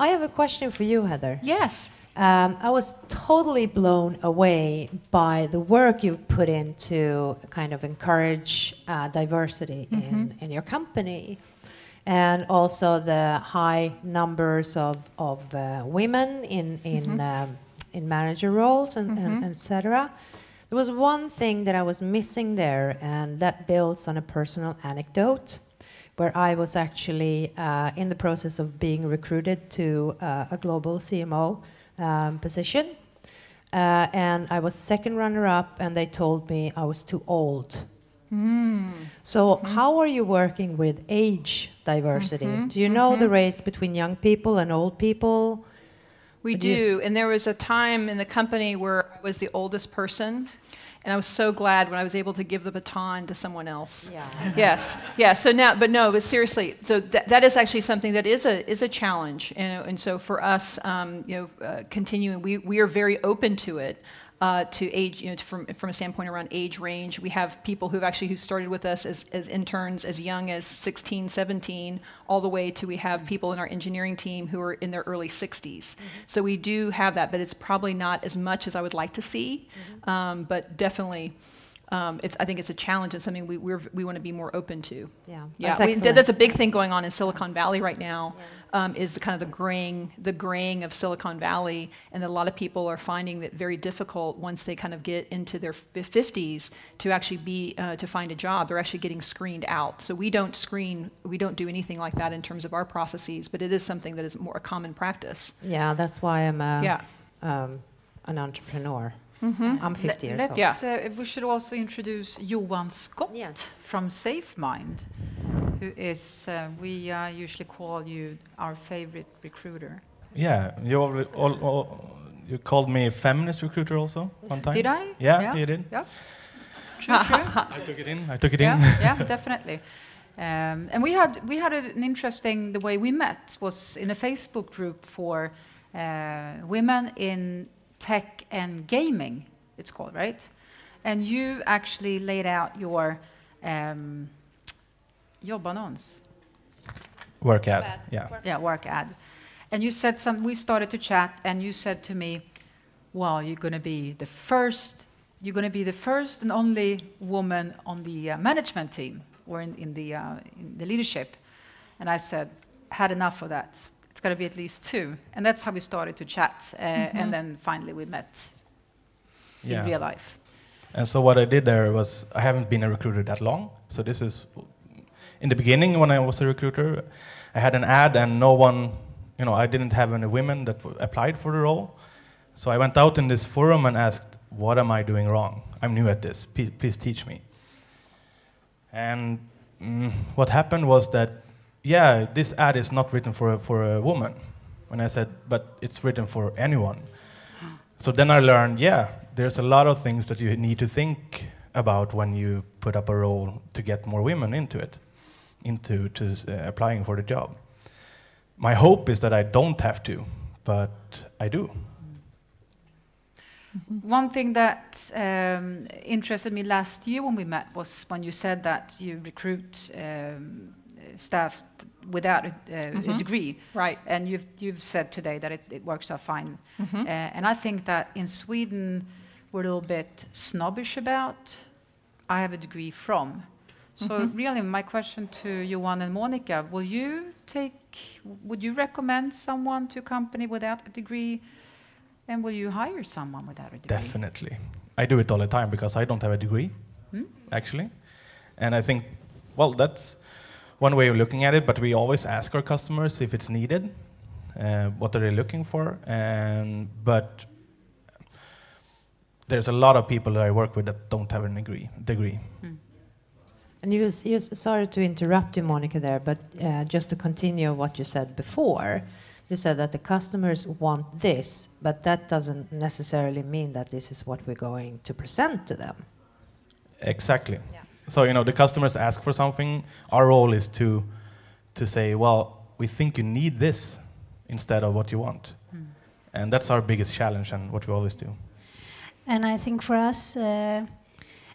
I have a question for you, Heather. Yes. Um, I was totally blown away by the work you've put into kind of encourage uh, diversity in, in your company, and also the high numbers of, of uh, women in in um, in manager roles and, and etc. There was one thing that I was missing there, and that builds on a personal anecdote where I was actually uh, in the process of being recruited to uh, a global CMO um, position. Uh, and I was second runner up, and they told me I was too old. So, how are you working with age diversity? Do you know the race between young people and old people? We you- do. And there was a time in the company where I was the oldest person. And I was so glad when I was able to give the baton to someone else. Yeah. yes, yeah. So now, but no, but seriously, so that, that is actually something that is a is a challenge, and, and so for us, um, you know, uh, continuing, we we are very open to it. Uh, to age, you know, from from a standpoint around age range, we have people who've actually who started with us as, as interns as young as 16, 17, all the way to we have people in our engineering team who are in their early 60s. So we do have that, but it's probably not as much as I would like to see, um, but definitely. Um, it's, I think it's a challenge and something we, we want to be more open to. Yeah, Yeah, that's we, that's a big thing going on in Silicon Valley right now. Um, is the kind of the graying, the graying of Silicon Valley, and that a lot of people are finding that very difficult once they kind of get into their fifties to actually be uh, to find a job. They're actually getting screened out. So we don't screen, we don't do anything like that in terms of our processes, but it is something that is more a common practice. Yeah, that's why I'm a, Yeah. um, an entrepreneur. Mm-hmm. I'm 50 years Let's, old. Yeah. uh, we should also introduce Johan Scott Yes. from SafeMind, who is, uh, we uh, usually call you our favorite recruiter. Yeah, you already, all, all, you called me a feminist recruiter also one time. Did I? Yeah, you did. Yeah. True, true. I took it in. I took it in. yeah, yeah, definitely. Um, and we had we had an interesting the way we met was in a Facebook group for uh, women in tech and gaming. It's called right, and you actually laid out your um, jobbannons, Work ad. Yeah. yeah, work ad, and you said some. We started to chat, and you said to me, "Well, you're going to be the first. You're going to be the first and only woman on the uh, management team or in, in the uh, in the leadership." And I said, "Had enough of that. It's got to be at least two. And that's how we started to chat, uh, and then finally we met Yeah. in real life. And so what I did there was I haven't been a recruiter that long. So this is in the beginning when I was a recruiter, I had an ad and no one, you know, I didn't have any women that w- applied for the role. So I went out in this forum and asked, "What am I doing wrong? I'm new at this. Please, please teach me." And mm, what happened was that, yeah, this ad is not written for a, for a woman. And I said, "But it's written for anyone." So then I learned, yeah, there's a lot of things that you need to think about when you put up a role to get more women into it, into to uh, applying for the job. My hope is that I don't have to, but I do. One thing that um, interested me last year when we met was when you said that you recruit um, staff without a, uh, a degree. Right. And you've, you've said today that it, it works out fine. Mm-hmm. Uh, and I think that in Sweden, we're a little bit snobbish about, I have a degree from. So Mm-hmm. really, my question to Johan and Monica, will you take, would you recommend someone to a company without a degree? And will you hire someone without a degree? Definitely. I do it all the time because I don't have a degree, Hmm? actually. And I think, well, that's one way of looking at it, but we always ask our customers if it's needed, uh, what are they looking for, and but there's a lot of people that I work with that don't have a degree. degree. And you, s- you, sorry to interrupt you, Monica, there, but uh, just to continue what you said before, you said that the customers want this, but that doesn't necessarily mean that this is what we're going to present to them. Exactly. Yeah. So you know, the customers ask for something. Our role is to to say, well, we think you need this instead of what you want, and that's our biggest challenge and what we always do. And I think for us, uh,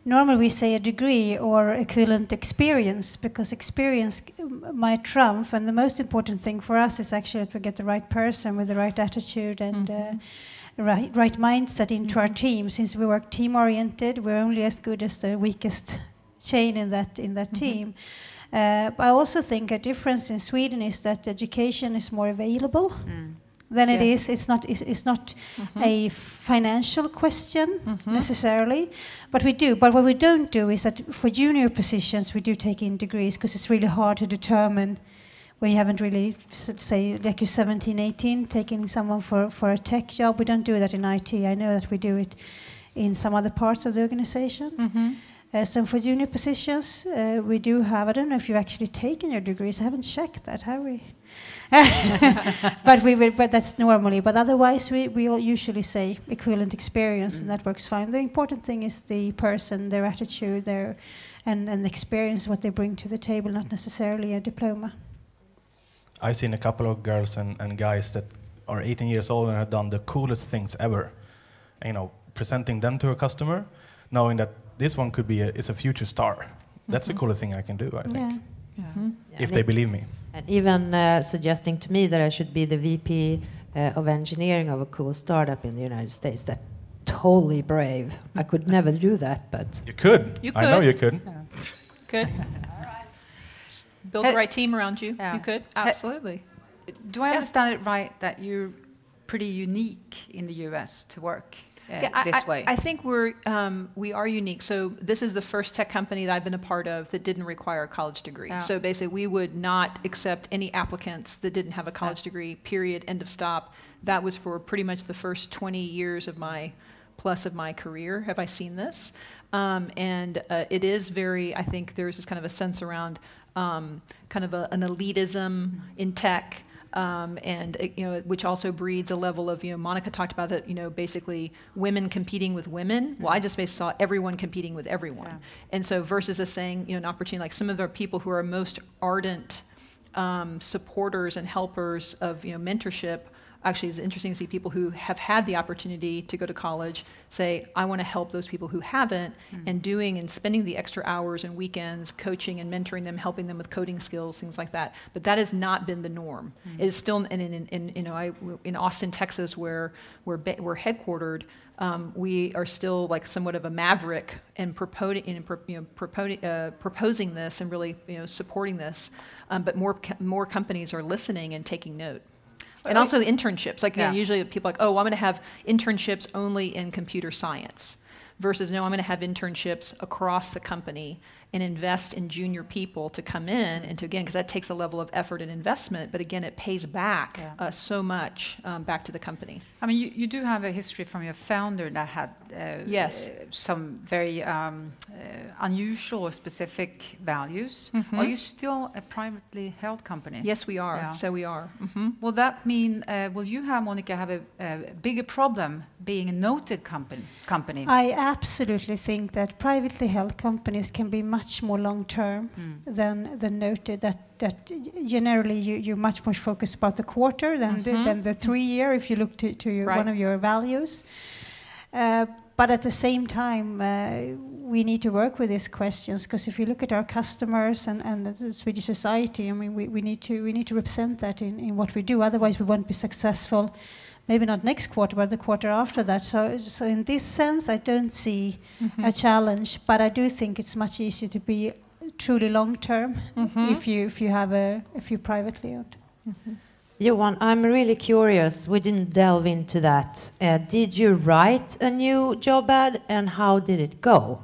normally we say a degree or equivalent experience because experience might trump. And the most important thing for us is actually that we get the right person with the right attitude and. Uh, right, right mindset into our team. Since we work team oriented, we're only as good as the weakest chain in that in that team. Uh, but I also think a difference in Sweden is that education is more available than it Yes. is. It's not. It's, it's not a financial question necessarily, but we do. But what we don't do is that for junior positions we do take in degrees because it's really hard to determine when you haven't really say like you're 17, 18, taking someone for for a tech job. We don't do that in IT. I know that we do it in some other parts of the organization. Uh, so for junior positions, uh, we do have. I don't know if you've actually taken your degrees. I haven't checked that, have we? but we will, but that's normally. But otherwise, we, we all usually say equivalent experience, and that mm. works fine. The important thing is the person, their attitude, their and and the experience, what they bring to the table, not necessarily a diploma. I've seen a couple of girls and, and guys that are 18 years old and have done the coolest things ever. And, you know, presenting them to a customer, knowing that this one could be a, is a future star. That's the mm-hmm. coolest thing I can do, I think, Yeah. Yeah. Mm-hmm. Yeah, if and they believe me. And even uh, suggesting to me that I should be the VP uh, of engineering of a cool startup in the United States. That totally brave. I could never do that, but You could. You I know could. you could. Good. Build the right team around you. Yeah. You could, absolutely. Do I Yeah. understand it right that you're pretty unique in the US to work uh, Yeah, I- this I, way? I think we're um, we are unique. So this is the first tech company that I've been a part of that didn't require a college degree. Yeah. So basically, we would not accept any applicants that didn't have a college degree. Period. End of stop. That was for pretty much the first 20 years of my plus of my career. Have I seen this? Um, and uh, it is very. I think there's this kind of a sense around um, kind of a, an elitism in tech um, and uh, you know, which also breeds a level of you know, Monica talked about it. You know, basically women competing with women. Well, I just basically saw everyone competing with everyone, Yeah. and so versus us saying you know an opportunity like some of the people who are most ardent um, supporters and helpers of you know mentorship. Actually, it's interesting to see people who have had the opportunity to go to college say, "I want to help those people who haven't," and doing and spending the extra hours and weekends coaching and mentoring them, helping them with coding skills, things like that. But that has not been the norm. It is still, and in, in, in you know, I in Austin, Texas, where we're we're headquartered, um, we are still like somewhat of a maverick in proposing, in, you know, propo- uh, proposing this and really you know supporting this. Um, but more more companies are listening and taking note. And also the internships. Like you know, usually people are like, oh, I'm going to have internships only in computer science, versus no, I'm going to have internships across the company and invest in junior people to come in and to again because that takes a level of effort and investment. But again, it pays back Yeah. uh, so much um, back to the company. I mean, you, you do have a history from your founder that had uh, Yes. uh, some very um, uh, unusual or specific values. Mhm. Are you still a privately held company? Yes, we are. Yeah. So we are. hmm Will that mean, uh, will you have, Monica, have a, a bigger problem being a noted company? company? I absolutely think that privately held companies can be much more long term Mm. than than noted. That that generally you you're much more focused about the quarter than the, Mhm. than the three year. If you look to, to your, Right. one of your values, uh, but at the same time. Uh, we need to work with these questions because if you look at our customers and, and the Swedish society, I mean, we, we need to we need to represent that in, in what we do. Otherwise, we won't be successful. Maybe not next quarter, but the quarter after that. So, so in this sense, I don't see a challenge, but I do think it's much easier to be truly long term Mm-hmm. if you if you have a if you privately owned. Johan, I'm really curious. We didn't delve into that. Uh, did you write a new job ad, and how did it go?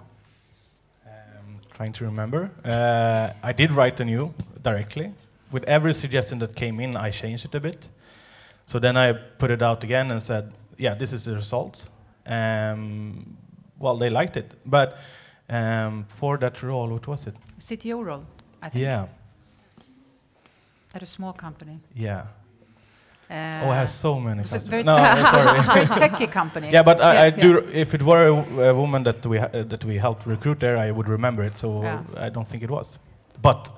Um, trying to remember. Uh, I did write a new directly. With every suggestion that came in, I changed it a bit. So then I put it out again and said, yeah, this is the result. Um, well, they liked it. But um, for that role, what was it? CTO role, I think, Yeah, at a small company. yeah. Uh, oh, it has so many customers. very No, sorry. very techy company. Yeah, but I, Yeah, I yeah. do. If it were a, a woman that we ha- uh, that we helped recruit there, I would remember it. So Yeah. I don't think it was. But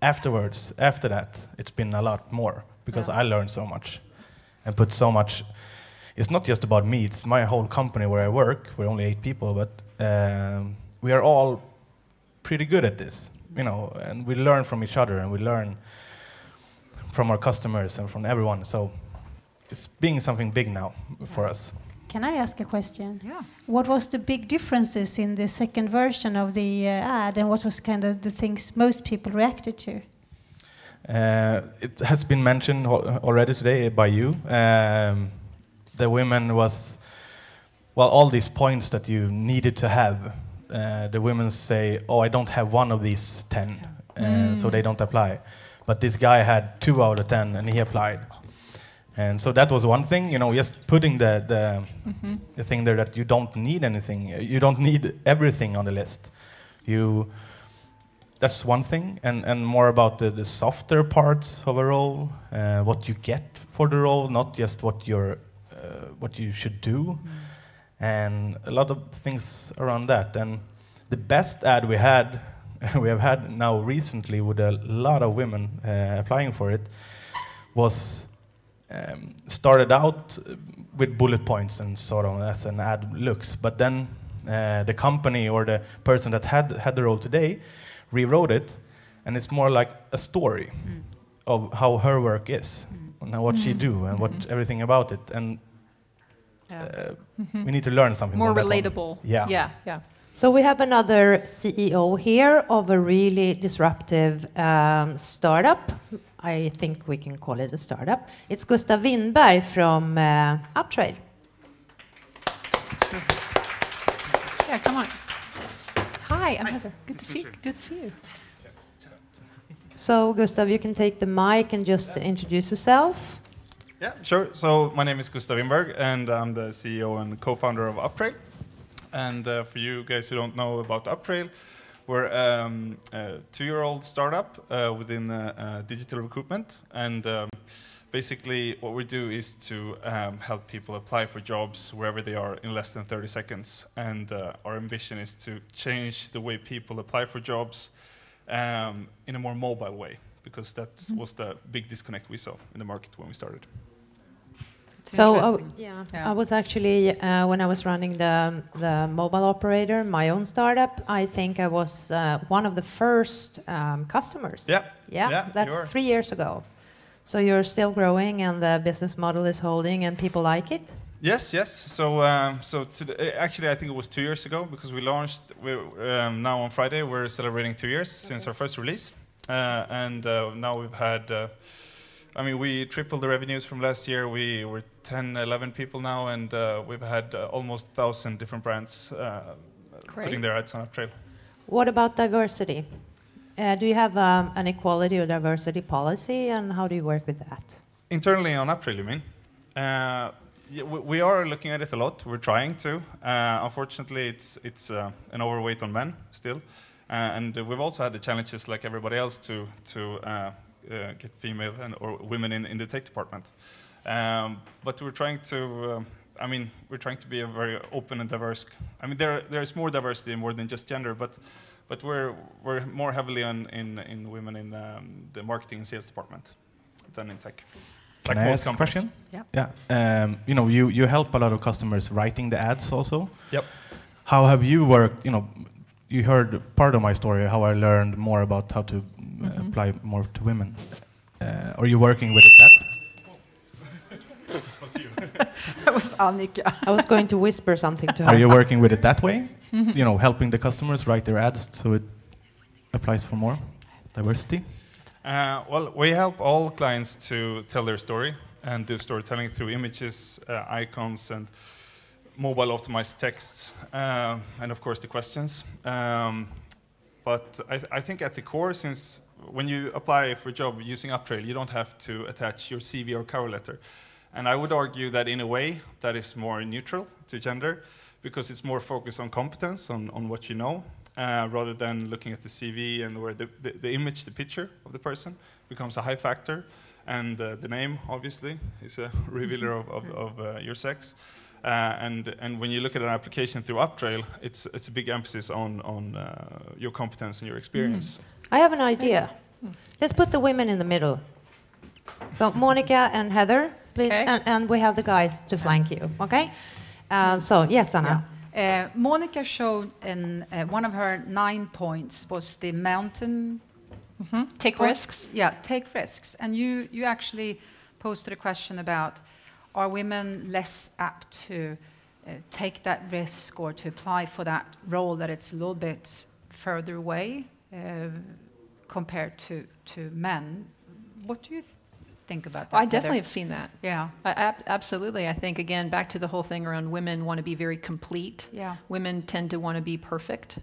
afterwards, after that, it's been a lot more because Yeah. I learned so much and put so much. It's not just about me; it's my whole company where I work. We're only eight people, but um, we are all pretty good at this, you know, and we learn from each other and we learn from our customers and from everyone. So it's being something big now for us. Can I ask a question? Yeah. What was the big differences in the second version of the uh, ad, and what was kind of the things most people reacted to? Uh, it has been mentioned already today by you. Um, the women was, well, all these points that you needed to have. Uh, the women say, "Oh, I don't have one of these ten, uh, so they don't apply." But this guy had two out of ten, and he applied. And so that was one thing, you know, just putting the the, the thing there that you don't need anything, you don't need everything on the list. You that's one thing, and, and more about the, the softer parts of a role, uh, what you get for the role, not just what you're, uh, what you should do, and a lot of things around that. And the best ad we had, we have had now recently with a lot of women uh, applying for it, was um, started out with bullet points and sort of as an ad looks, but then uh, the company or the person that had had the role today rewrote it, and it's more like a story of how her work is and what she do and what everything about it, and uh, we need to learn something. More from relatable. Yeah. Yeah. Yeah. So we have another CEO here of a really disruptive um, startup. I think we can call it a startup. It's Gustav Winberg from uh, Uptrail. Yeah. Come on. Hi, I'm Heather. Good to see you. Good to see you. So Gustav, you can take the mic and just introduce yourself. Yeah, sure. So my name is Gustav Winberg, and I'm the CEO and co-founder of Uptrail. And uh, for you guys who don't know about Uptrail, we're um, a two-year-old startup uh, within uh, uh, digital recruitment, and um, basically what we do is to um, help people apply for jobs wherever they are in less than 30 seconds. And uh, our ambition is to change the way people apply for jobs um, in a more mobile way, because that was the big disconnect we saw in the market when we started. It's So uh, yeah, Yeah. I was actually uh, when I was running the the mobile operator, my own startup. I think I was uh, one of the first um, customers. Yeah. Yeah, Yeah, that's three years ago. So you're still growing, and the business model is holding, and people like it. Yes, yes. So, um, so to the, actually, I think it was two years ago because we launched. We um, now on Friday we're celebrating two years since our first release, uh, and uh, now we've had. Uh, I mean, we tripled the revenues from last year. We were 10, 11 people now, and uh, we've had uh, almost thousand different brands uh, putting their ads on Uptrail. What about diversity? Uh, do you have um, an equality or diversity policy, and how do you work with that? Internally on Uptrail, you mean? Uh, we, are looking at it a lot. We're trying to. Uh, unfortunately, it's it's uh, an overweight on men still, uh, and we've also had the challenges like everybody else to to uh, get female and or women in, in the tech department. Um, but we're trying to. Um, I mean, we're trying to be a very open and diverse. I mean, there there is more diversity and more than just gender, but but we're we're more heavily on in in women in um, the marketing and sales department than in tech. Can Like I most ask a question? Yeah. Yeah. Um, you know, you, you help a lot of customers writing the ads also. Yep. How have you worked? You know, you heard part of my story, how I learned more about how to uh, Mm-hmm. apply more to women. Uh, are you working with it that? That was Annika. I was going to whisper something to her. Are you working with it that way? You know, helping the customers write their ads so it applies for more diversity? Uh, well, we help all clients to tell their story and do storytelling through images, uh, icons, and mobile optimized text, uh, and of course the questions. Um, but I, I think at the core, since when you apply for a job using Uptrail, you don't have to attach your CV or cover letter. And I would argue that in a way, that is more neutral to gender because it's more focused on competence, on, on what you know, uh, rather than looking at the CV and where the, the, the image, the picture of the person becomes a high factor. And uh, the name, obviously, is a revealer of, of, of uh, your sex. Uh, and, and when you look at an application through Uptrail, it's, it's a big emphasis on, on uh, your competence and your experience. I have an idea. Let's put the women in the middle. So Monica and Heather, please, Okay. and, and we have the guys to flank you. Okay. Uh, so yes, Anna. Uh, Monica showed in uh, one of her nine points was the mountain. Take point. risks. Yeah, take risks. And you, you actually posted a question about are women less apt to uh, take that risk or to apply for that role that it's a little bit further away uh, compared to, to men? What do you th- think about that? I definitely have seen that. Yeah, I, ab- absolutely. I think, again, back to the whole thing around women want to be very complete. yeah. Women tend to want to be perfect.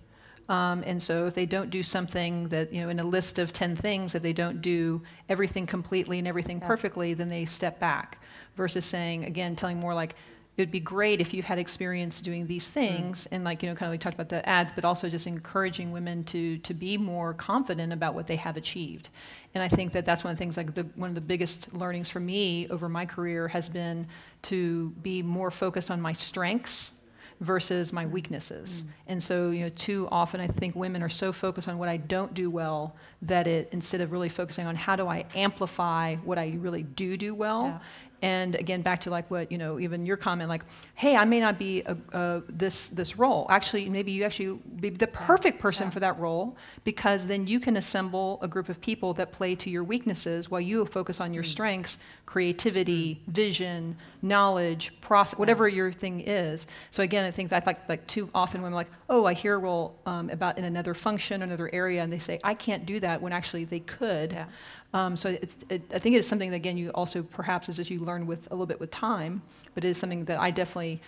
Um, and so if they don't do something that, you know, in a list of 10 things, if they don't do everything completely and everything Yeah. perfectly, then they step back versus saying, again, telling more like, it would be great if you had experience doing these hmm. things and like, you know, kind of we talked about the ads, but also just encouraging women to, to be more confident about what they have achieved. And I think that that's one of the things, like the, one of the biggest learnings for me over my career has been to be more focused on my strengths versus my hmm. weaknesses. Hmm. And so, you know, too often I think women are so focused on what I don't do well that it, instead of really focusing on how do I amplify what I really do do well, Yeah. And again, back to like what, you know, even your comment, like, hey, I may not be a, a, this, this role. Actually, maybe you actually be the perfect person Yeah. for that role because then you can assemble a group of people that play to your weaknesses while you focus on Mm. your strengths, creativity, vision, knowledge, process, whatever your thing is. So again, I think that like, like too often women are like, oh, I hear a role um, about in another function, another area, and they say, I can't do that when actually they could. Yeah. Um, so it, it, I think it's something that, again, you also perhaps as you learn with a little bit with time, but it is something that I definitely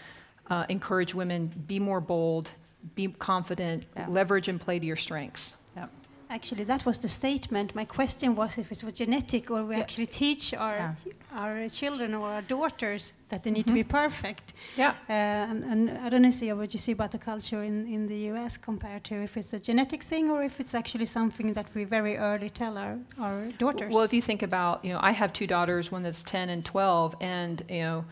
uh, encourage women be more bold, be confident, Yeah. leverage and play to your strengths. Yeah. Actually, that was the statement. My question was if it was genetic or we Yeah. actually teach our Yeah. our children or our daughters that they need to be perfect. Yeah. Uh, and, and I don't know see what you see about the culture in, in the US compared to if it's a genetic thing or if it's actually something that we very early tell our, our daughters. Well, if you think about, you know, I have two daughters, one that's 10 and 12, and, you know,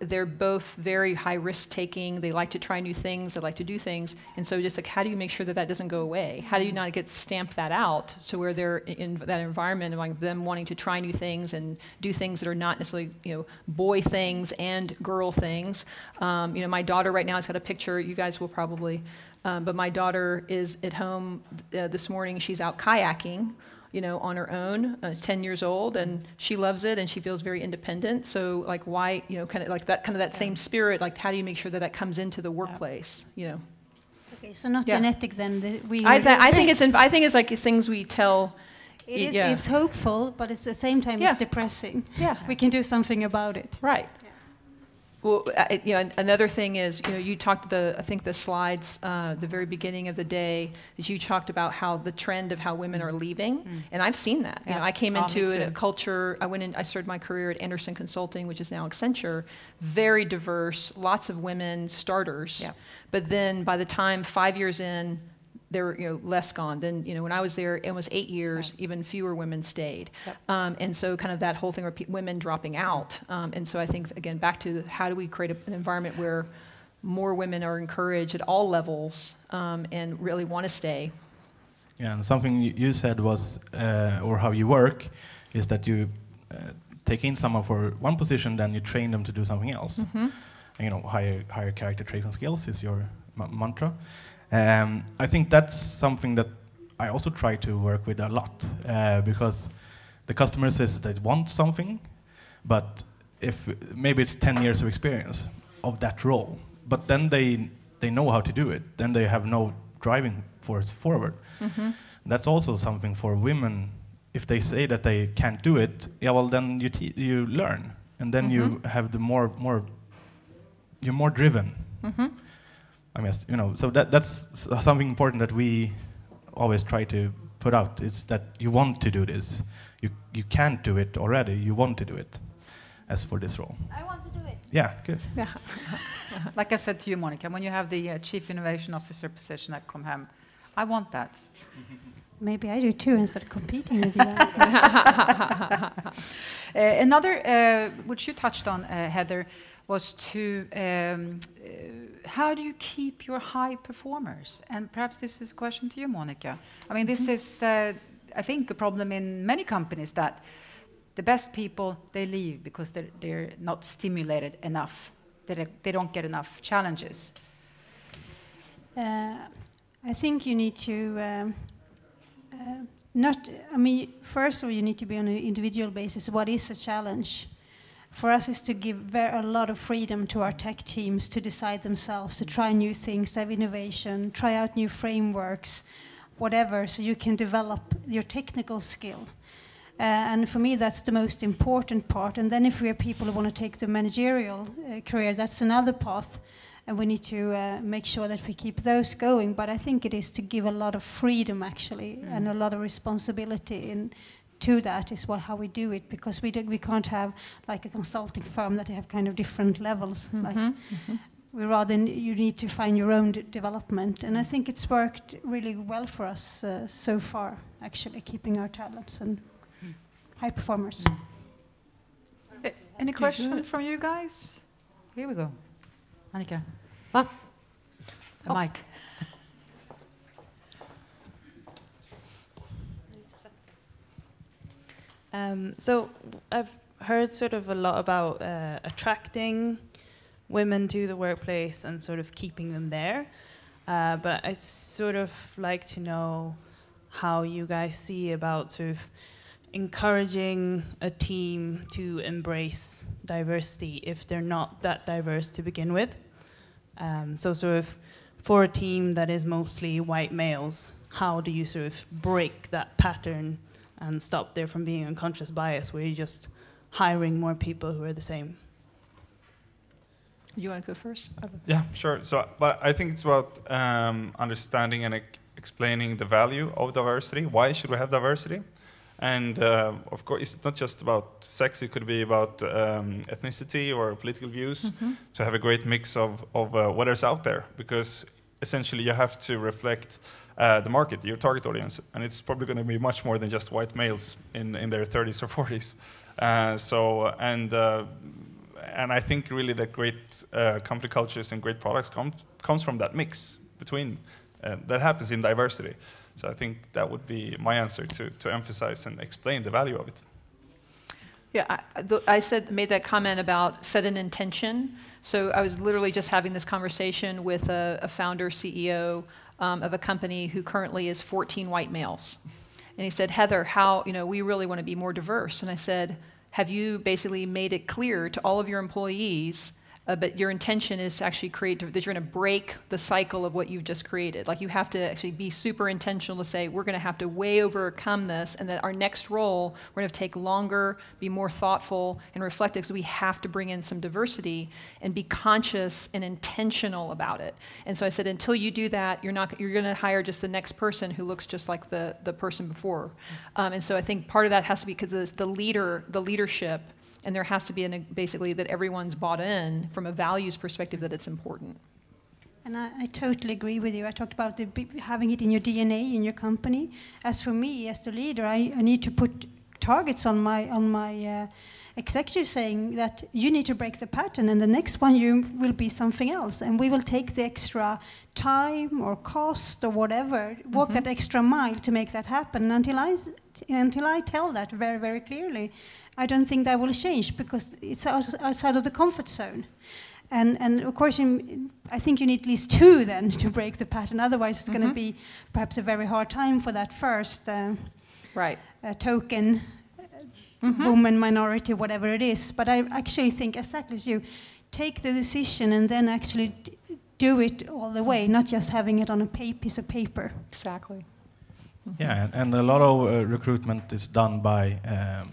they're both very high risk taking. They like to try new things. They like to do things. And so, just like, how do you make sure that that doesn't go away? How do you not get stamp that out? So where they're in that environment of like them wanting to try new things and do things that are not necessarily, you know, boy things and girl things. Um, you know, my daughter right now has got a picture. You guys will probably, um, but my daughter is at home uh, this morning. She's out kayaking you know, on her own, uh, 10 years old, and she loves it and she feels very independent. So, like, why, you know, kind of like that, kind of that same spirit, like, how do you make sure that that comes into the workplace, you know? okay, so not Yeah. genetic then. The, we I, th- I think it's, in, I think it's like it's things we tell, it is, yeah. it's hopeful, but at the same time Yeah. it's depressing. yeah, We can do something about it. right. Well, it- you know, another thing is, you know, you talked the, I think the slides, uh, the very beginning of the day, is you talked about how the trend of how women are leaving, and I've seen that. You know, I came Oh, into a culture. I went in. I started my career at Andersen Consulting, which is now Accenture. Very diverse, lots of women starters. Yeah. But then by the time five years in, there were you know less gone. than you know when I was there, it was eight years. Even fewer women stayed. Yep. Um, and so kind of that whole thing of women dropping out. Um, and so I think again back to how do we create a, an environment where more women are encouraged at all levels um, and really want to stay. Yeah, and something you you said was, uh, or how you work, is that you uh, take in someone for one position, then you train them to do something else. And, you know, higher higher character traits and skills is your ma- mantra. Um, I think that's something that I also try to work with a lot uh, because the customer says that they want something, but if maybe it's 10 years of experience of that role, but then they they know how to do it, then they have no driving force forward. That's also something for women. If they say that they can't do it, yeah, well then you you learn, and then you have the more more you're more driven. I mean, you know, so that that's something important that we always try to put out. It's that you want to do this. You you can't do it already. You want to do it. As for this role, I want to do it. yeah, good. Yeah. Like I said to you, Monica, when you have the uh, Chief Innovation Officer position at Com Hem, I want that. Maybe I do too instead of competing with you. Uh, another, uh, which you touched on, uh, Heather, was to um, uh, how do you keep your high performers? And perhaps this is a question to you, Monica. I mean, this is, uh, I think, a problem in many companies that the best people they leave because they're, they're not stimulated enough. They don't, they don't get enough challenges. Uh, I think you need to um, uh, not. I mean, first of all, you need to be on an individual basis. What is a challenge? For us, is to give very, a lot of freedom to our tech teams to decide themselves, to try new things, to have innovation, try out new frameworks, whatever, so you can develop your technical skill. Uh, and for me, that's the most important part. And then, if we are people who want to take the managerial uh, career, that's another path and we need to uh, make sure that we keep those going. But I think it is to give a lot of freedom, actually, Mm. and a lot of responsibility in to that is what how we do it because we do, we can't have like a consulting firm that have kind of different levels. Mm-hmm. Like we rather you need to find your own d- development, and I think it's worked really well for us uh, so far. Actually, keeping our talents and high performers. A- Any question from you guys? Here we go. Annika. Ah. The mic. Um, so I've heard sort of a lot about uh, attracting women to the workplace and sort of keeping them there. Uh, but I sort of like to know how you guys see about sort of encouraging a team to embrace diversity if they're not that diverse to begin with. Um, so sort of for a team that is mostly white males, how do you sort of break that pattern and stop there from being unconscious bias where you're just hiring more people who are the same. You want to go first? Yeah, sure. So, but I think it's about um, understanding and ec- explaining the value of diversity. Why should we have diversity? And uh, of course, it's not just about sex. It could be about um, ethnicity or political views. To have a great mix of of uh, what is out there, because essentially you have to reflect uh, the market, your target audience, and it's probably going to be much more than just white males in in their 30s or 40s. Uh, so and uh, and I think really that great uh, company cultures and great products come, comes from that mix between uh, that happens in diversity. So I think that would be my answer to, to emphasize and explain the value of it. Yeah, I, I said, made that comment about set an intention. So I was literally just having this conversation with a, a founder, CEO um, of a company who currently is 14 white males. And he said, Heather, how, you know, we really want to be more diverse. And I said, have you basically made it clear to all of your employees uh, but your intention is to actually create that you're going to break the cycle of what you've just created. Like you have to actually be super intentional to say we're going to have to way overcome this, and that our next role we're going to take longer, be more thoughtful and reflective, because we have to bring in some diversity and be conscious and intentional about it. And so I said, until you do that, you're not you're going to hire just the next person who looks just like the the person before. Um, and so I think part of that has to be because the, the leader, the leadership and there has to be an, basically that everyone's bought in from a values perspective that it's important. And I, I totally agree with you. I talked about the, having it in your DNA in your company. As for me, as the leader, I, I need to put targets on my on my uh, executive, saying that you need to break the pattern, and the next one you will be something else, and we will take the extra time or cost or whatever, walk that extra mile to make that happen. Until I until I tell that very very clearly, I don't think that will change because it's outside of the comfort zone. And, and of course, in, I think you need at least two then to break the pattern. Otherwise, it's going to be perhaps a very hard time for that first uh, Right. uh, token uh, woman, minority, whatever it is. But I actually think, exactly as you, take the decision and then actually d- do it all the way, not just having it on a pa- piece of paper. Exactly. Yeah, and, and a lot of uh, recruitment is done by um,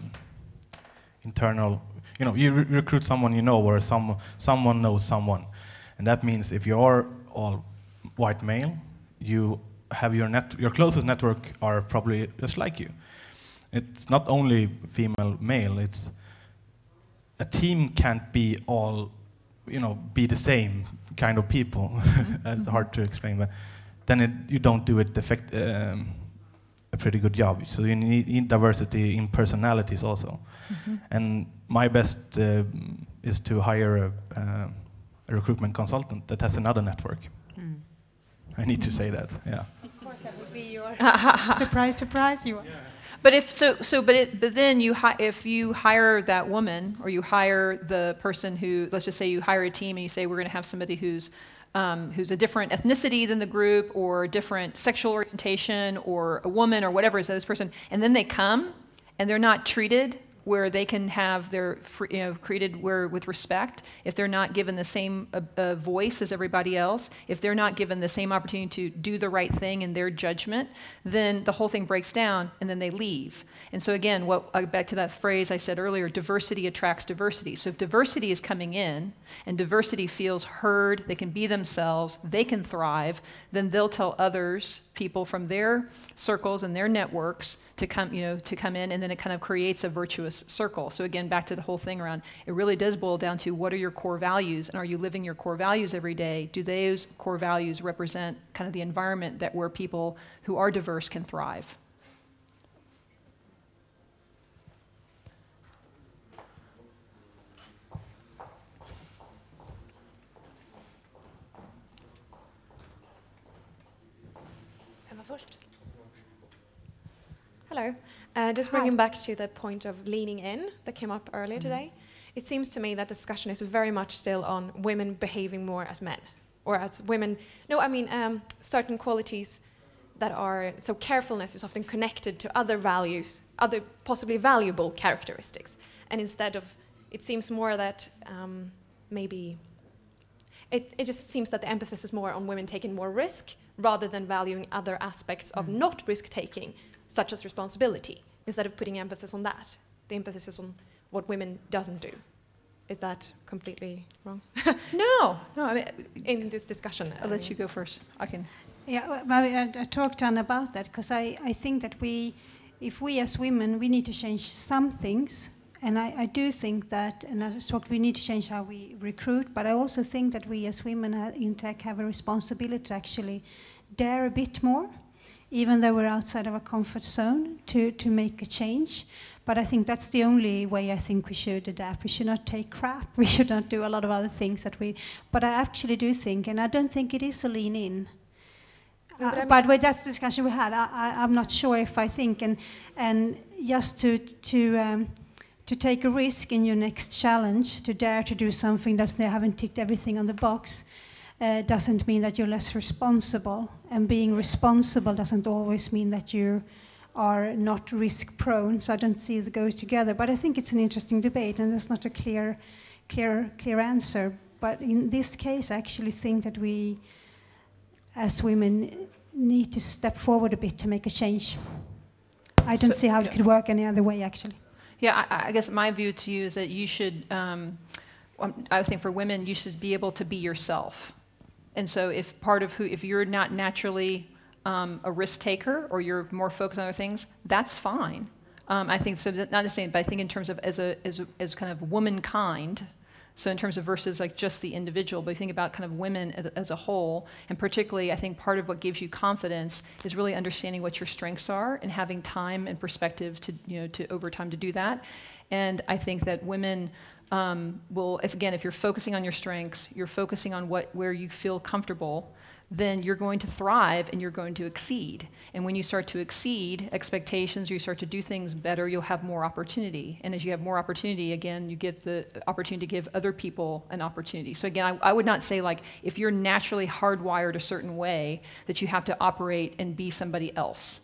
internal. You know, you re- recruit someone you know, or some someone knows someone, and that means if you're all white male, you have your net, your closest network are probably just like you. It's not only female male. It's a team can't be all, you know, be the same kind of people. it's hard to explain, but then it, you don't do it effect, um, a pretty good job. So you need, need diversity in personalities also. And my best uh, is to hire a, uh, a recruitment consultant that has another network. I need to say that, yeah. Of course, that would be your surprise, surprise. You are. But if so, so but it, but then you hi- if you hire that woman or you hire the person who let's just say you hire a team and you say we're going to have somebody who's um, who's a different ethnicity than the group, or different sexual orientation, or a woman, or whatever is this person, and then they come and they're not treated where they can have their, you know, created where with respect, if they're not given the same uh, uh, voice as everybody else, if they're not given the same opportunity to do the right thing in their judgment, then the whole thing breaks down and then they leave. And so again, what uh, back to that phrase I said earlier, diversity attracts diversity. So if diversity is coming in and diversity feels heard, they can be themselves, they can thrive, then they'll tell others, people from their circles and their networks to come, you know, to come in, and then it kind of creates a virtuous circle. So again, back to the whole thing around, it really does boil down to what are your core values, and are you living your core values every day? Do those core values represent kind of the environment that where people who are diverse can thrive? Emma first. Hello. Uh, just bringing back to the point of leaning in that came up earlier today. It seems to me that discussion is very much still on women behaving more as men, or as women. No, I mean um, certain qualities that are so carefulness is often connected to other values, other possibly valuable characteristics, and instead of, it seems more that um, maybe it, it just seems that the emphasis is more on women taking more risk rather than valuing other aspects of not risk taking, such as responsibility. Instead of putting emphasis on that, the emphasis is on what women doesn't do. Is that completely wrong No, no, I mean, in this discussion? I'll let you go first. I can. Yeah, well, I, I talked to Anna about that because I, I think that we, if we as women, we need to change some things. And I, I do think that, and I was talked, we need to change how we recruit, but I also think that we as women uh, in tech have a responsibility to actually dare a bit more, even though we're outside of our comfort zone, to, to make a change. But I think that's the only way I think we should adapt. We should not take crap. We should not do a lot of other things that we. But I actually do think, and I don't think it is a lean in. No, but Uh, but with that discussion we had, I, I, I'm not sure if I think, and and just to to um, to take a risk in your next challenge, to dare to do something that they haven't ticked everything on the box, uh, doesn't mean that you're less responsible. And being responsible doesn't always mean that you are not risk prone. So I don't see it goes together. But I think it's an interesting debate, and there's not a clear, clear, clear answer. But in this case, I actually think that we, as women, need to step forward a bit to make a change. I don't So- see how yeah. it could work any other way, actually. Yeah, I, I guess my view to you is that you should, um, um, I think for women, you should be able to be yourself. And so if part of who, if you're not naturally um, a risk taker or you're more focused on other things, that's fine. Um, I think so. Not same, but I think in terms of as a as, a, as kind of womankind. So in terms of versus like just the individual, but you think about kind of women as a whole, and particularly, I think part of what gives you confidence is really understanding what your strengths are and having time and perspective to you know to over time to do that. And I think that women um, will, if again, if you're focusing on your strengths, you're focusing on what where you feel comfortable, then you're going to thrive and you're going to exceed. And when you start to exceed expectations, you start to do things better, you'll have more opportunity. And as you have more opportunity, again, you get the opportunity to give other people an opportunity. So again, I, I would not say like if you're naturally hardwired a certain way that you have to operate and be somebody else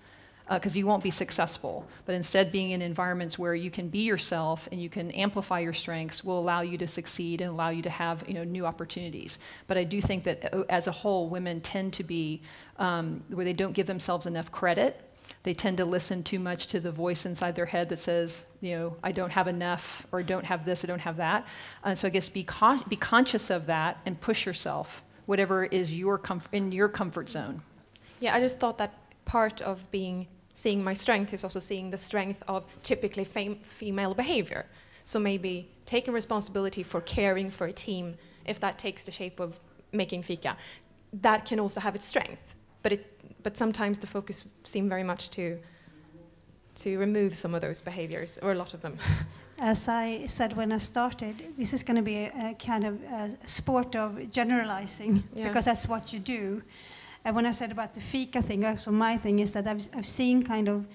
because you won't be successful. But instead, being in environments where you can be yourself and you can amplify your strengths will allow you to succeed and allow you to have you know new opportunities. But I do think that uh, as a whole, women tend to be um, where they don't give themselves enough credit. They tend to listen too much to the voice inside their head that says, you know, I don't have enough, or I don't have this, I don't have that. And so I guess be, con- be conscious of that and push yourself, whatever is your in your comfort zone. Yeah, I just thought that part of being seeing my strength is also seeing the strength of typically female behavior. So maybe taking responsibility for caring for a team, if that takes the shape of making fika, that can also have its strength. But it, but sometimes the focus seems very much to to remove some of those behaviors, or a lot of them. As I said when I started, this is going to be a, a kind of a sport of generalizing Yeah. because that's what you do. And when I said about the fika thing, also my thing is that I've, I've seen kind of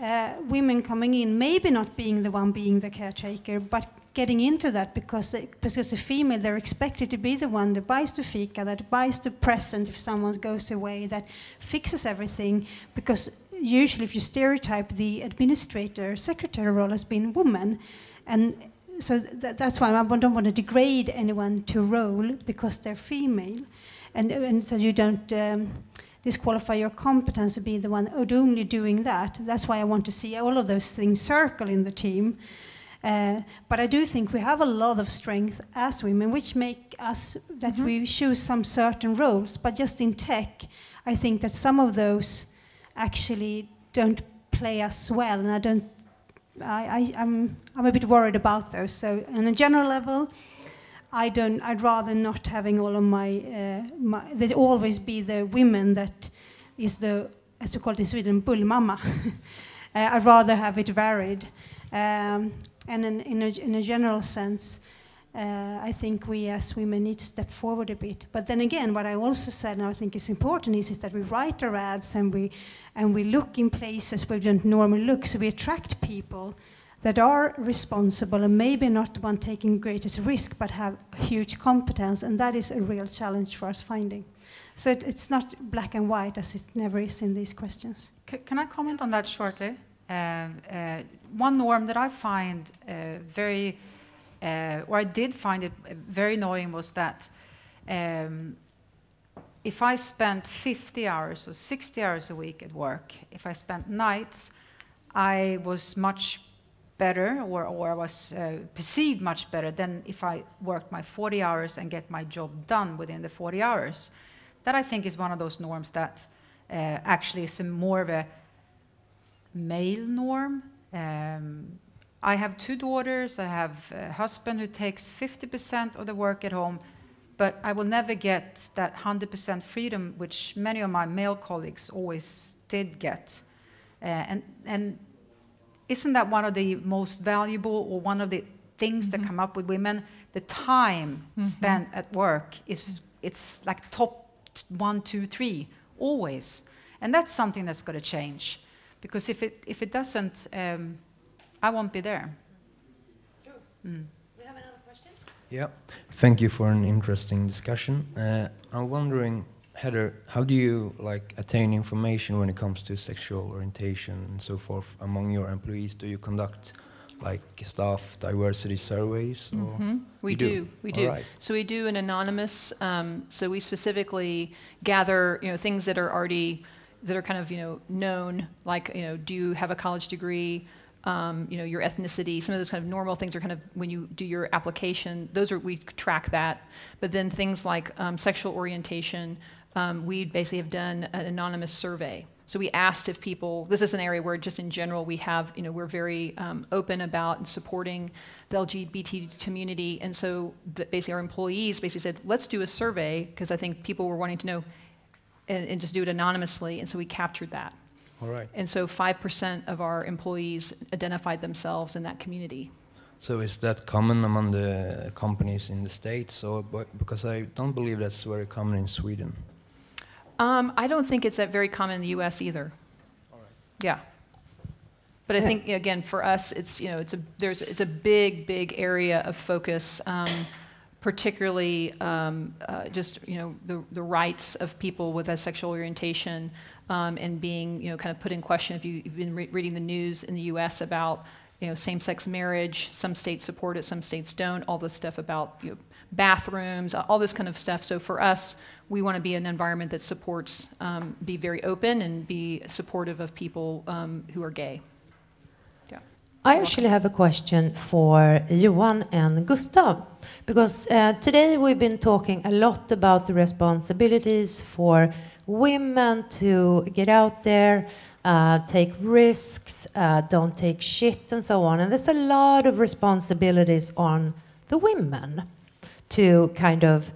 uh, women coming in, maybe not being the one being the caretaker, but getting into that because because the female they're expected to be the one that buys the fika, that buys the present if someone goes away, that fixes everything. Because usually, if you stereotype, the administrator secretary role has been woman, and so th- that's why I don't want to degrade anyone to role because they're female, and and so you don't. Um, disqualify your competence to be the one only doing that. That's why I want to see all of those things circle in the team. Uh, but I do think we have a lot of strength as women, which make us that Mhm. we choose some certain roles. But just in tech, I think that some of those actually don't play us well, and I don't. I, I, I'm, I'm a bit worried about those. So, on a general level, I don't. I'd rather not having all of my. Uh, my there always be the women that is the, as we call it in Sweden, bullmamma. uh, I'd rather have it varied. Um, and in, in, a, in a general sense, uh, I think we as women need to step forward a bit. But then again, what I also said, and I think is important, is, is that we write our ads and we, and we look in places we don't normally look, so we attract people that are responsible and maybe not the one taking greatest risk, but have huge competence, and that is a real challenge for us finding. So it, it's not black and white as it never is in these questions. C- Can I comment on that shortly? Um, uh, One norm that I find uh, very, uh, or I did find it uh, very annoying was that um, if I spent 50 hours or 60 hours a week at work, if I spent nights, I was much better or, or I was uh, perceived much better than if I worked my 40 hours and get my job done within the 40 hours. That I think is one of those norms that uh, actually is more of a male norm. Um, I have two daughters. I have a husband who takes 50% of the work at home, but I will never get that 100% freedom, which many of my male colleagues always did get. Uh, and, and isn't that one of the most valuable or one of the things that come up with women? The time spent at work is it's like top one, two, three, always. And that's something that's got to change. Because if it, if it doesn't, um, I won't be there. Mm. We have another question? Yeah, thank you for an interesting discussion. Uh, I'm wondering, Heather, how do you like attain information when it comes to sexual orientation and so forth among your employees? Do you conduct like staff diversity surveys? Or Mhm. We do, do? we All do. right. So we do an anonymous, um, so we specifically gather, you know, things that are already, that are kind of, you know, known, like, you know, do you have a college degree? Um, you know, your ethnicity, some of those kind of normal things are kind of, when you do your application, those are, we track that. But then things like um, sexual orientation, um, we basically have done an anonymous survey. So we asked if people, this is an area where just in general we have, you know, we're very um, open about and supporting the LGBT community. And so the, basically our employees basically said, let's do a survey because I think people were wanting to know and, and just do it anonymously. And so we captured that. All right. And so 5% of our employees identified themselves in that community. So is that common among the companies in the States? Or, but, because I don't believe that's very common in Sweden. Um, I don't think it's that very common in the U.S. either. Yeah. But I think again for us, it's you know it's a there's it's a big big area of focus, um, particularly um, uh, just you know the the rights of people with a sexual orientation um, and being you know kind of put in question. If you, you've been re- reading the news in the U.S. about you know same-sex marriage, some states support it, some states don't. All this stuff about you know, bathrooms, all this kind of stuff. So for us, we want to be an environment that supports, um, be very open and be supportive of people um, who are gay. I actually have a question for Johan and Gustav. Because uh, today we've been talking a lot about the responsibilities for women to get out there, uh, take risks, uh, don't take shit, and so on. And there's a lot of responsibilities on the women to kind of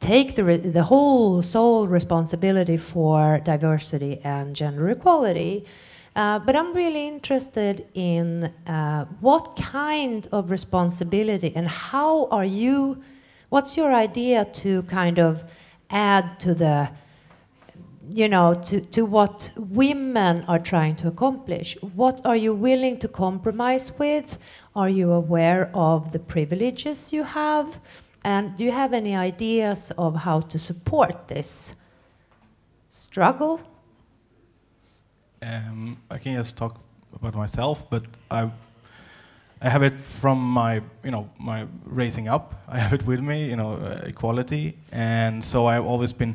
take the, the whole sole responsibility for diversity and gender equality. Uh, but I'm really interested in uh, what kind of responsibility and how are you, what's your idea to kind of add to the you know, to, to what women are trying to accomplish. What are you willing to compromise with? Are you aware of the privileges you have? And do you have any ideas of how to support this struggle? Um, I can just talk about myself, but I, I have it from my, you know, my raising up. I have it with me, you know, uh, equality, and so I've always been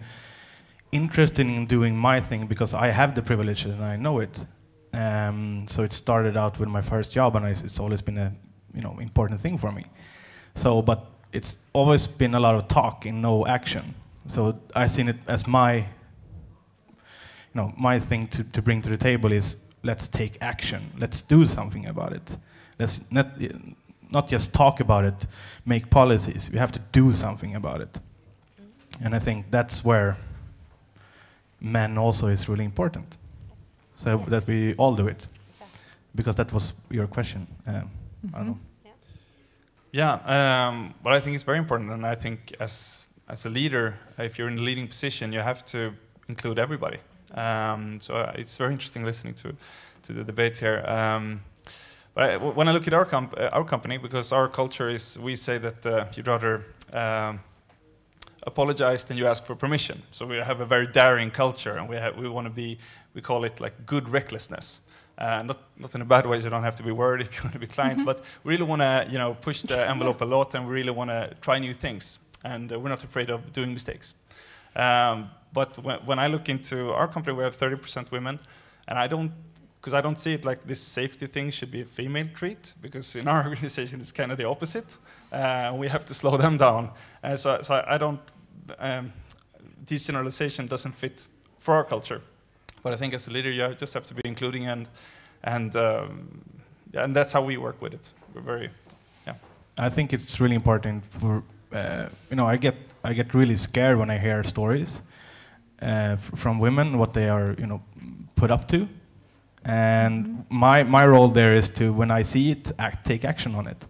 interested in doing my thing because I have the privilege and I know it. Um, so it started out with my first job, and I, it's always been a, you know, important thing for me. So, but it's always been a lot of talk and no action. So I've seen it as my you know, my thing to, to bring to the table is let's take action. Let's do something about it. Let's not, not just talk about it, make policies. We have to do something about it. And I think that's where men also is really important. So that we all do it. Because that was your question. Um, I don't know. Yeah, um, but I think it's very important, and I think as as a leader, if you're in a leading position, you have to include everybody. Um, so uh, it's very interesting listening to to the debate here. Um, but I, when I look at our comp uh, our company, because our culture is, we say that uh, you'd rather apologize than you ask for permission. So we have a very daring culture, and we have, we want to be, we call it like good recklessness. Uh, not, not in a bad way, so you don't have to be worried if you want to be clients, but we really want to, you know, push the envelope a lot, and we really want to try new things, and uh, we're not afraid of doing mistakes. Um, but when, when I look into our company, we have 30% women, and I don't, because I don't see it like this safety thing should be a female treat, because in our organization it's kind of the opposite. Uh, we have to slow them down. Uh, so, so I don't, um, this generalization doesn't fit for our culture. But I think as a leader, you just have to be including and, and, um, and that's how we work with it. We're very, yeah. I think it's really important for, uh, you know, I get, I get really scared when I hear stories uh, from women, what they are, you know, put up to. And my, my role there is to, when I see it, act, take action on it.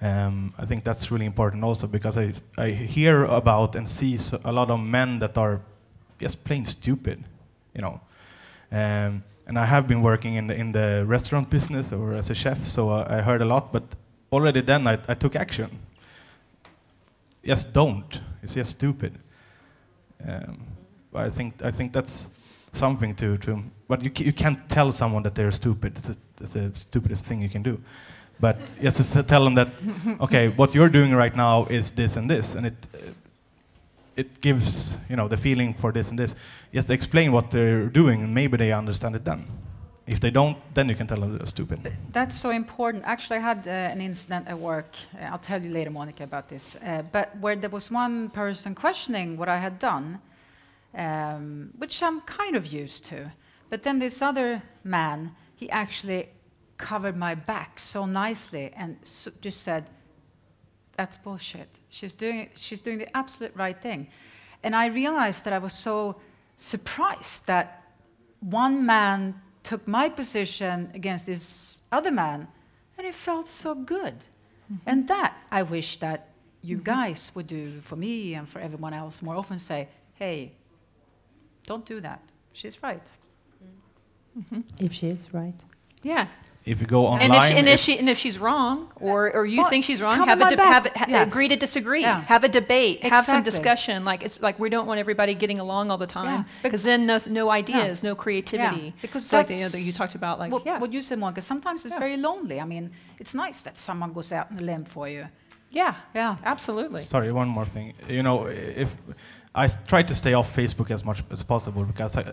Um, I think that's really important also because I, I hear about and see a lot of men that are just plain stupid, you know. Um, and I have been working in the, in the restaurant business or as a chef, so I, I heard a lot, but already then I, I took action. Just don't. It's just stupid. Um, I think I think that's something to to. But you you can't tell someone that they're stupid. It's, a, it's the stupidest thing you can do. But just to tell them that okay, what you're doing right now is this and this, and it it gives you know the feeling for this and this. Just explain what they're doing, and maybe they understand it then. If they don't, then you can tell them they're stupid. That's so important. Actually, I had uh, an incident at work. Uh, I'll tell you later, Monica, about this. Uh, but where there was one person questioning what I had done, um, which I'm kind of used to. But then this other man, he actually covered my back so nicely and so just said, "That's bullshit. She's doing she's doing the absolute right thing." And I realized that I was so surprised that one man took my position against this other man, and it felt so good. Mm -hmm. And that I wish that you mm -hmm. guys would do for me and for everyone else more often say, hey, don't do that. She's right. Mm -hmm. If she is right. Yeah. If you go online, and if, and if, she and if she's wrong, or, or you Well, think she's wrong, have a de- have, back. ha- Yeah. agree to disagree. Yeah. Have a debate. Have some discussion. Like it's like we don't want everybody getting along all the time Yeah. because then no, no ideas, no creativity. Yeah, because So like the that's other you talked about, like what, yeah, what you said, Monica. Sometimes it's Yeah. very lonely. I mean, it's nice that someone goes out on a limb for you. yeah, Yeah. absolutely. Sorry, one more thing. You know, if I s- try to stay off Facebook as much as possible because I,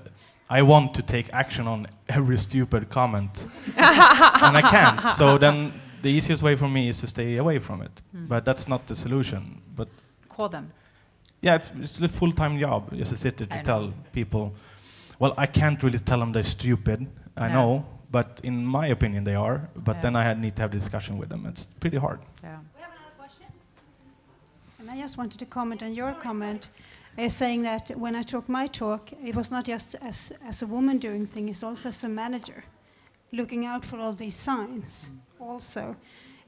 I want to take action on every stupid comment, and I can't. So then the easiest way for me is to stay away from it. Hmm. But that's not the solution. But Call them. yeah, it's, it's a full-time job just to sit there to I know. tell people. Well, I can't really tell them they're stupid. I No. know, but in my opinion they are. But Yeah. then I had, need to have a discussion with them. It's pretty hard. Yeah. We have another question. And I just wanted to comment on your comment, uh, saying that when I talk my talk, it was not just as, as a woman doing things, it's also as a manager, looking out for all these signs. Also,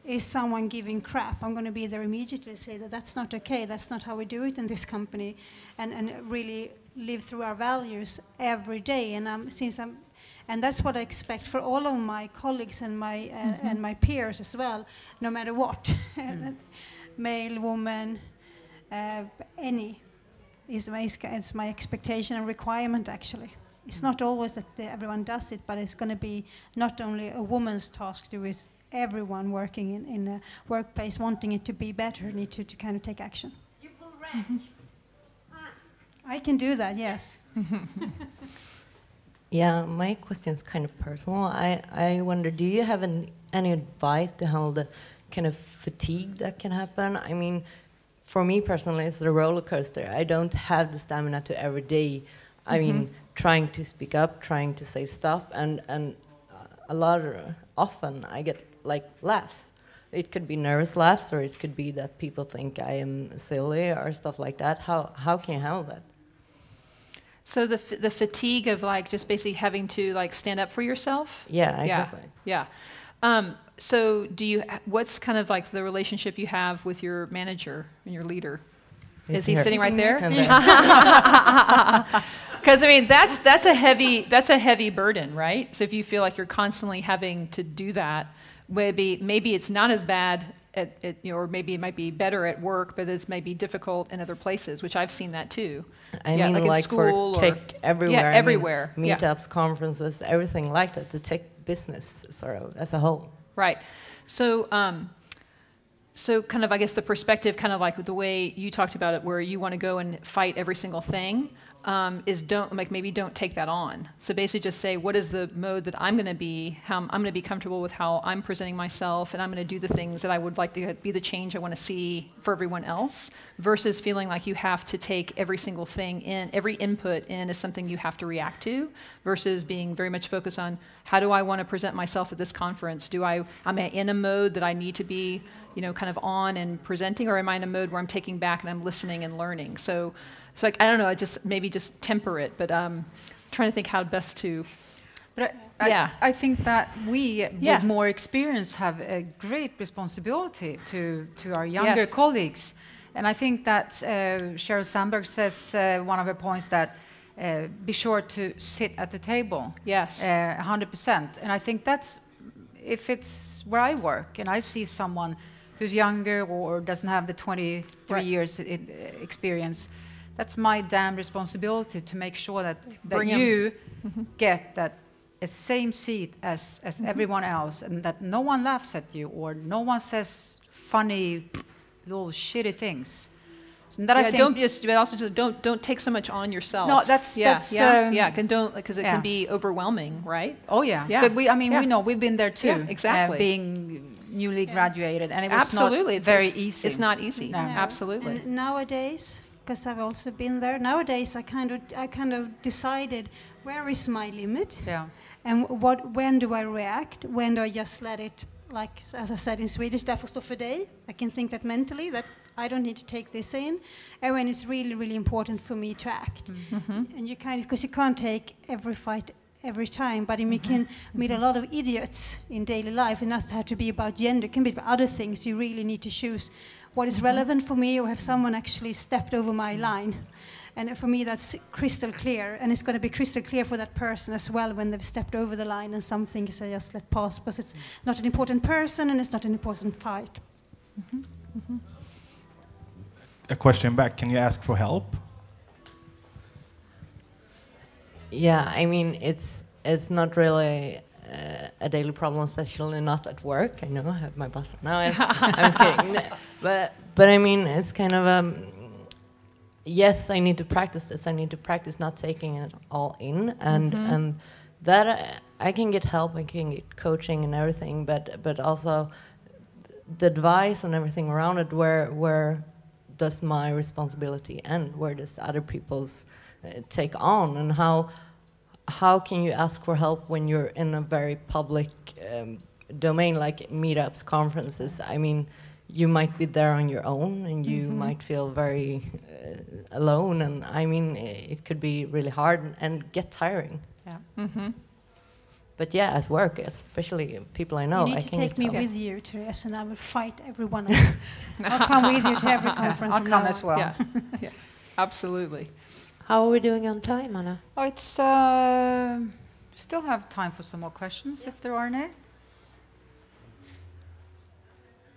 is someone giving crap? I'm going to be there immediately, say that that's not okay, that's not how we do it in this company, and, and really live through our values every day. And um, since I'm, and that's what I expect for all of my colleagues and my uh, and my peers as well, no matter what, male, woman, uh, any, is my is my expectation and requirement actually. It's not always that everyone does it, but it's going to be not only a woman's task to do it, everyone working in, in a workplace wanting it to be better need to, to kind of take action. You pull rank. I can do that, yes. Yeah, my question is kind of personal. I, I wonder, do you have an, any advice to handle the kind of fatigue that can happen? I mean, for me personally, it's a roller coaster. I don't have the stamina to every day. I mean, trying to speak up, trying to say stuff, and and a lot of, often I get like laughs. It could be nervous laughs, or it could be that people think I am silly or stuff like that. How how can you handle that? So the, f- the fatigue of like just basically having to like stand up for yourself? Yeah, exactly. Yeah. Um, so do you, what's kind of like the relationship you have with your manager and your leader? Is he sitting right there? Because I mean, that's that's a heavy that's a heavy burden, right? So if you feel like you're constantly having to do that, maybe maybe it's not as bad at, at you know, or maybe it might be better at work, but it's maybe difficult in other places, which I've seen that too. I Yeah, mean, like like, school for or- tech everywhere. Yeah, I mean, everywhere. yeah. meetups, conferences, everything like that. The tech business, sort of, as a whole. Right. So, um, so kind of, I guess the perspective, kind of like the way you talked about it, where you want to go and fight every single thing, um, is don't like maybe don't take that on. So basically, just say what is the mode that I'm going to be, how I'm going to be comfortable with how I'm presenting myself, and I'm going to do the things that I would like to be the change I want to see for everyone else, versus feeling like you have to take every single thing in, every input in is something you have to react to, versus being very much focused on how do I want to present myself at this conference? Do I, am I in a mode that I need to be, you know, kind of on and presenting, or am I in a mode where I'm taking back and I'm listening and learning? So, so like, I don't know, I just maybe just temper it, but um, trying to think how best to. But I, Yeah. I, I think that we, Yeah. with more experience, have a great responsibility to, to our younger Yes. colleagues. And I think that uh, Sheryl Sandberg says uh, one of her points that uh, be sure to sit at the table. Yes. Uh, 100%. And I think that's, if it's where I work and I see someone who's younger or doesn't have the 23 Right. years i- i- experience, that's my damn responsibility to make sure that, that Bring 'em. you get that a same seat as, as everyone else and that no one laughs at you or no one says funny little shitty things. So that I yeah, think don't just, but also just don't don't take so much on yourself. No, that's- yeah, that's, yeah, um, yeah. Can don't because it yeah. can be overwhelming, right? Oh yeah, Yeah. But we, I mean, Yeah. we know we've been there too. Yeah, exactly. Uh, being newly graduated, and it was Absolutely, not it's very it's, easy. It's not easy. No. Absolutely. And nowadays, because I've also been there, nowadays I kind of I kind of decided where is my limit Yeah. and what when do I react? When do I just let it like as I said in Swedish, därför står för dig. I can think that mentally that I don't need to take this in, and when it's really really important for me to act. Mm-hmm. And you kind of because you can't take every fight every time, but you mm-hmm. can mm-hmm. meet a lot of idiots in daily life. It doesn't have to be about gender; it can be about other things. You really need to choose what is mm-hmm. relevant for me, or have someone actually stepped over my line. And for me, that's crystal clear, and it's going to be crystal clear for that person as well when they've stepped over the line, and some things I just let pass because it's not an important person and it's not an important fight. A question back. Can you ask for help? Yeah, I mean, it's it's not really uh, a daily problem, especially not at work. I know I have my boss now. I'm, just kidding. But but I mean, it's kind of um. Yes, I need to practice this. I need to practice not taking it all in, and and that I, I can get help. I can get coaching and everything, but but also the advice and everything around it. Where where does my responsibility end? Where does other people's uh, take on? And how how can you ask for help when you're in a very public um, domain like meetups, conferences? I mean, you might be there on your own, and you might feel very uh, alone. And I mean, it could be really hard and get tiring. Yeah. Mm-hmm. But yeah, at work, especially people I know, you need I to take me help. with you, Therese, and I will fight every one of you. I'll come with you to every conference I'll from come now as well. Yeah. yeah. Absolutely. How are we doing on time, Anna? Oh, it's uh, still have time for some more questions if there are any.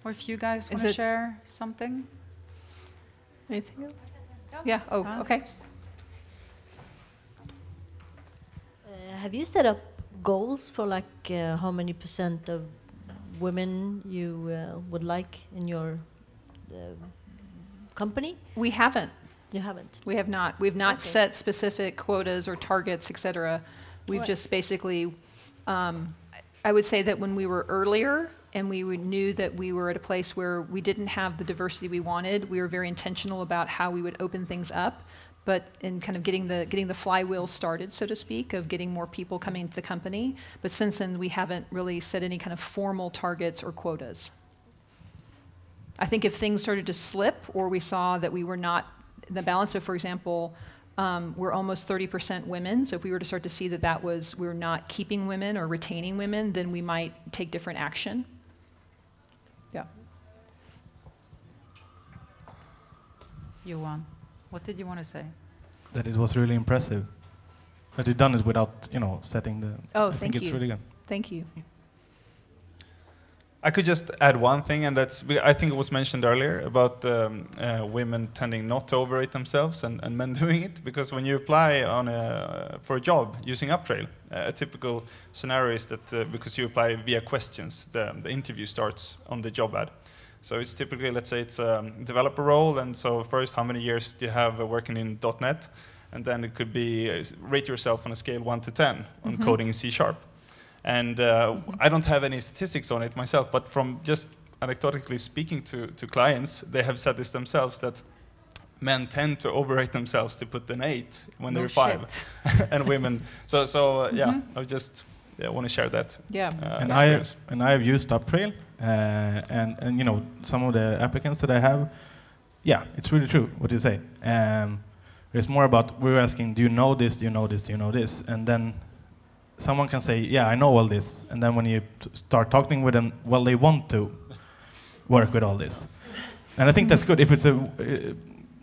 Or if you guys want to share something. Anything else? Yeah, oh, Fine. okay. Uh, have you set up goals for like uh, how many percent of women you uh, would like in your uh, company? We haven't. You haven't. We have not. We've not Okay. set specific quotas or targets, et cetera. We've Right. just basically, um, I would say that when we were earlier and we would- knew that we were at a place where we didn't have the diversity we wanted, we were very intentional about how we would open things up. But in kind of getting the getting the flywheel started, so to speak, of getting more people coming into the company. But since then, we haven't really set any kind of formal targets or quotas. I think if things started to slip or we saw that we were not, the balance of, for example, um, we're almost 30% women, so if we were to start to see that that was, we are not keeping women or retaining women, then we might take different action. Yeah. Johan, what did you want to say? That it was really impressive. That you've done it without, you know, setting the. Oh, I thank think it's you. really good. Thank you. I could just add one thing, and that's I think it was mentioned earlier about um, uh, women tending not to overrate themselves and, and men doing it. Because when you apply on a, for a job using Uptrail, uh, a typical scenario is that uh, because you apply via questions, the, the interview starts on the job ad. So it's typically, let's say it's a developer role, and so first, how many years do you have uh, working in .NET? And then it could be uh, rate yourself on a scale 1 to 10 on coding in C Sharp. And uh, I don't have any statistics on it myself, but from just anecdotally speaking to, to clients, they have said this themselves that men tend to overrate themselves to put an eight when No they're five, and women. So, so uh, yeah, I just yeah, want to share that. Yeah. Uh, and I and I have used Uptrail, uh, and and you know some of the applicants that I have, yeah, it's really true what you say. Um, it's more about we're asking, do you know this? Do you know this? Do you know this? And then someone can say, yeah, I know all this. And then when you start talking with them, well, they want to work with all this. And I think that's good. If it's a, uh,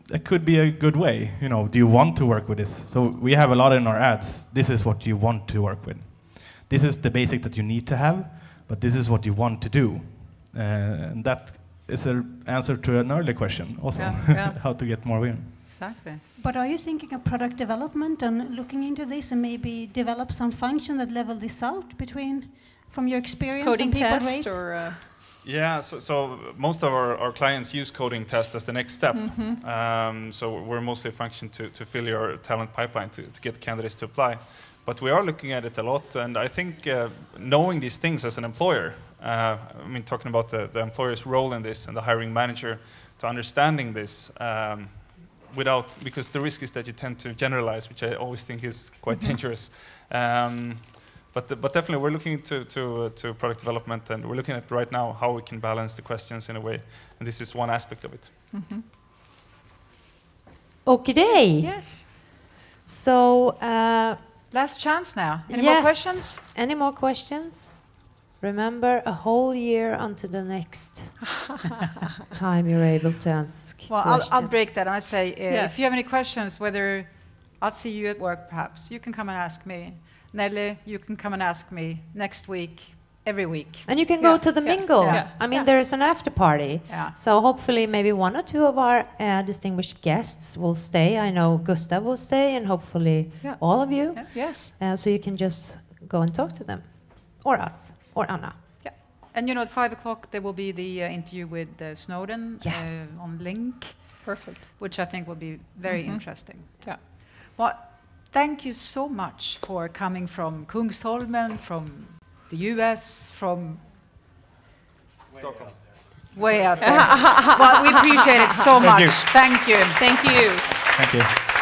that could be a good way. You know, do you want to work with this? So we have a lot in our ads. This is what you want to work with. This is the basic that you need to have, but this is what you want to do. Uh, and that is an answer to an earlier question also, Yeah, yeah. how to get more women. Exactly. But are you thinking of product development and looking into this and maybe develop some function that level this out between from your experience Coding and people test rate? or, uh, Yeah, so, so most of our, our clients use coding test as the next step. Mm-hmm. Um, so we're mostly a function to, to fill your talent pipeline to, to get candidates to apply. But we are looking at it a lot, and I think uh, knowing these things as an employer, uh, I mean, talking about the, the employer's role in this and the hiring manager, to understanding this um, without, because the risk is that you tend to generalize, which I always think is quite dangerous. Um, but, but definitely, we're looking to, to, uh, to product development, and we're looking at right now how we can balance the questions in a way, and this is one aspect of it. Okay. yes. So, uh, Last chance now. Any yes. more questions? Any more questions? Remember, a whole year until the next time you're able to ask. Well, I'll, I'll break that and I say, uh, Yeah. if you have any questions, whether I'll see you at work perhaps, you can come and ask me. Nelly, you can come and ask me next week, every week. And you can Yeah, go to the yeah, mingle. yeah, I mean, yeah. there is an after party. Yeah. So hopefully, maybe one or two of our uh, distinguished guests will stay. I know Gustav will stay, and hopefully Yeah. all of you. Yeah. Yes. Uh, so you can just go and talk to them, or us, or Anna. And you know, at five o'clock there will be the uh, interview with uh, Snowden Yeah. uh, on Link, Perfect. which I think will be very Mhm. interesting. Yeah. Well, thank you so much for coming from Kungsholmen, from the US, from Stockholm. way out there. well, we appreciate it so Thank much. you. Thank you. Thank you. Thank you.